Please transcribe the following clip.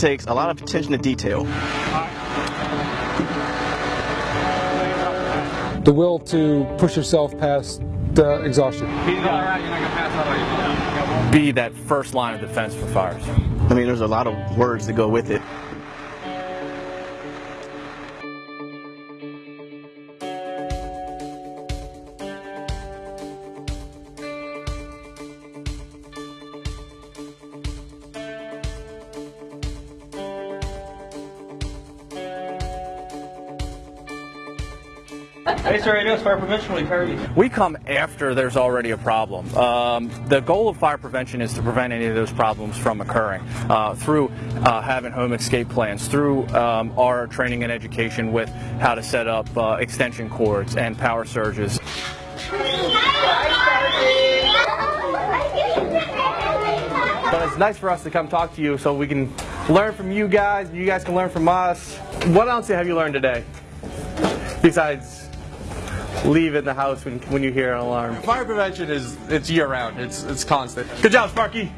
takes a lot of attention to detail. The will to push yourself past uh, exhaustion. Be that first line of defense for fires. I mean, there's a lot of words that go with it. Hey, sir, Radios Fire Prevention, we heard you. We come after there's already a problem. Um, the goal of fire prevention is to prevent any of those problems from occurring uh, through uh, having home escape plans, through um, our training and education with how to set up uh, extension cords and power surges. But it's nice for us to come talk to you so we can learn from you guys, you guys can learn from us. What else have you learned today? Besides leaving the house when, when you hear an alarm. Fire prevention is it's year round. It's it's constant. Good job, Sparky.